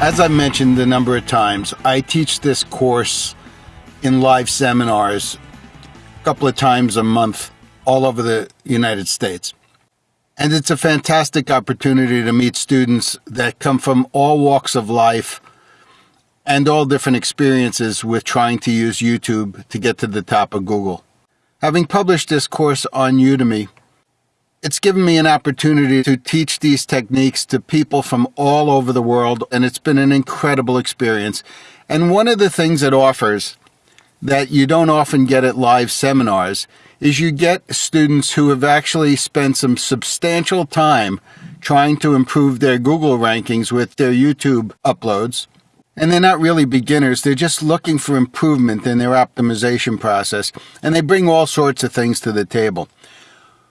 As I've mentioned a number of times, I teach this course in live seminars a couple of times a month all over the United States. And it's a fantastic opportunity to meet students that come from all walks of life and all different experiences with trying to use YouTube to get to the top of Google. Having published this course on Udemy, it's given me an opportunity to teach these techniques to people from all over the world, and it's been an incredible experience. And one of the things it offers that you don't often get at live seminars is you get students who have actually spent some substantial time trying to improve their Google rankings with their YouTube uploads. And they're not really beginners, they're just looking for improvement in their optimization process, and they bring all sorts of things to the table.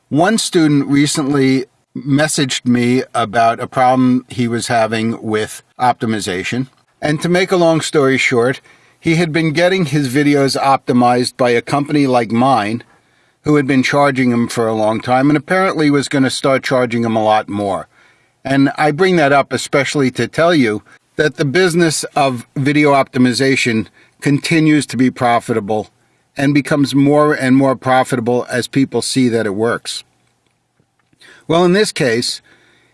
One student recently messaged me about a problem he was having with optimization. And to make a long story short, he had been getting his videos optimized by a company like mine who had been charging him for a long time and apparently was going to start charging him a lot more. And I bring that up especially to tell you that the business of video optimization continues to be profitable and becomes more and more profitable as people see that it works. Well, in this case,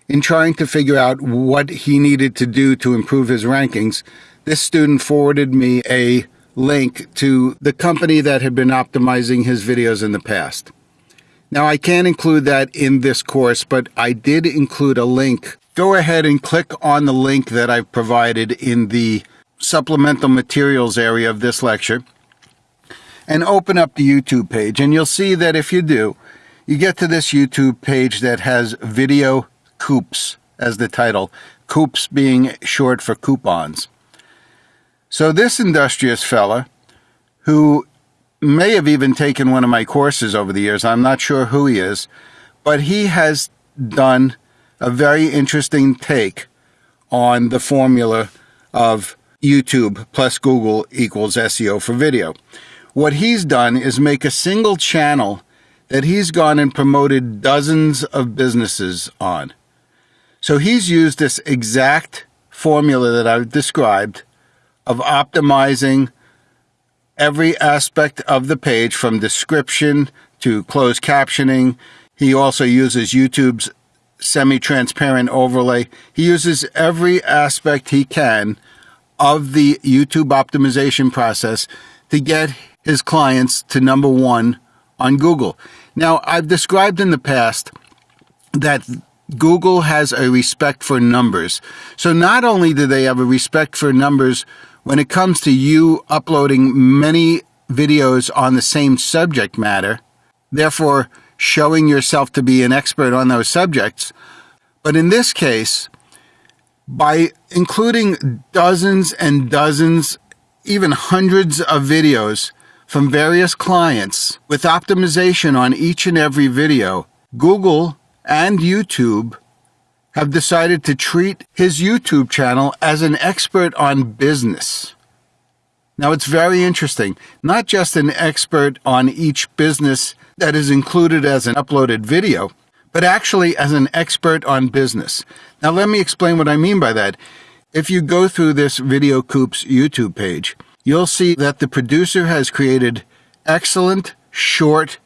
in trying to figure out what he needed to do to improve his rankings, this student forwarded me a link to the company that had been optimizing his videos in the past. Now, I can't include that in this course, but I did include a link. Go ahead and click on the link that I've provided in the supplemental materials area of this lecture and open up the YouTube page. And you'll see that if you do, you get to this YouTube page that has Video Coupes as the title, Coupes being short for coupons. So this industrious fella, who may have even taken one of my courses over the years, I'm not sure who he is, but he has done a very interesting take on the formula of YouTube plus Google equals SEO for video. What he's done is make a single channel that he's gone and promoted dozens of businesses on. So he's used this exact formula that I've described of optimizing every aspect of the page from description to closed captioning. He also uses YouTube's semi-transparent overlay. He uses every aspect he can of the YouTube optimization process to get his clients to number one on Google. Now, I've described in the past that Google has a respect for numbers. So not only do they have a respect for numbers when it comes to you uploading many videos on the same subject matter, therefore showing yourself to be an expert on those subjects, but in this case, by including dozens and dozens, even hundreds of videos from various clients with optimization on each and every video, Google and YouTube have decided to treat his YouTube channel as an expert on business. Now, it's very interesting. Not just an expert on each business that is included as an uploaded video, but actually as an expert on business. Now, let me explain what I mean by that. If you go through this Video Coop's YouTube page, you'll see that the producer has created excellent, short,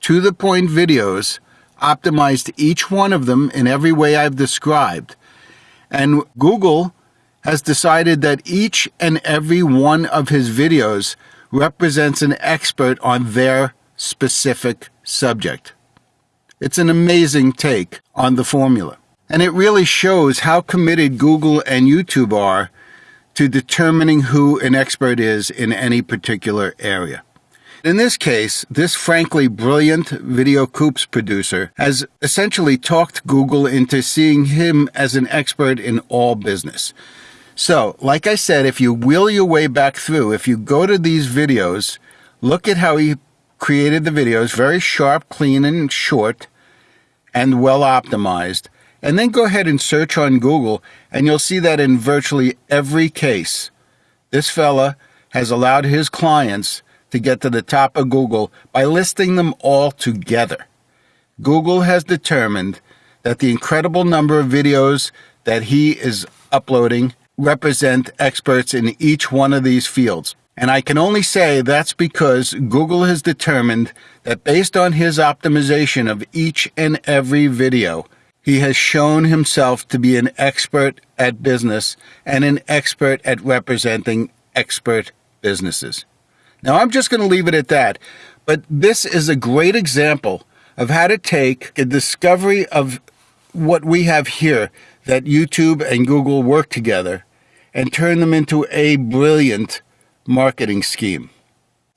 to the point videos, optimized each one of them in every way I've described. And Google has decided that each and every one of his videos represents an expert on their specific subject. It's an amazing take on the formula. And it really shows how committed Google and YouTube are to determining who an expert is in any particular area. In this case, this frankly brilliant Video Coupes producer has essentially talked Google into seeing him as an expert in all business. So, like I said, if you wheel your way back through, if you go to these videos, look at how he created the videos, very sharp, clean, and short, and well optimized. And then go ahead and search on Google, and you'll see that in virtually every case, this fella has allowed his clients to get to the top of Google by listing them all together. Google has determined that the incredible number of videos that he is uploading represent experts in each one of these fields. And I can only say that's because Google has determined that based on his optimization of each and every video, he has shown himself to be an expert at business and an expert at representing expert businesses. Now, I'm just going to leave it at that, but this is a great example of how to take a discovery of what we have here that YouTube and Google work together and turn them into a brilliant marketing scheme.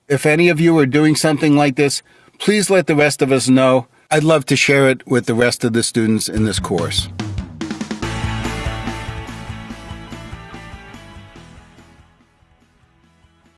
If any of you are doing something like this, please let the rest of us know. I'd love to share it with the rest of the students in this course.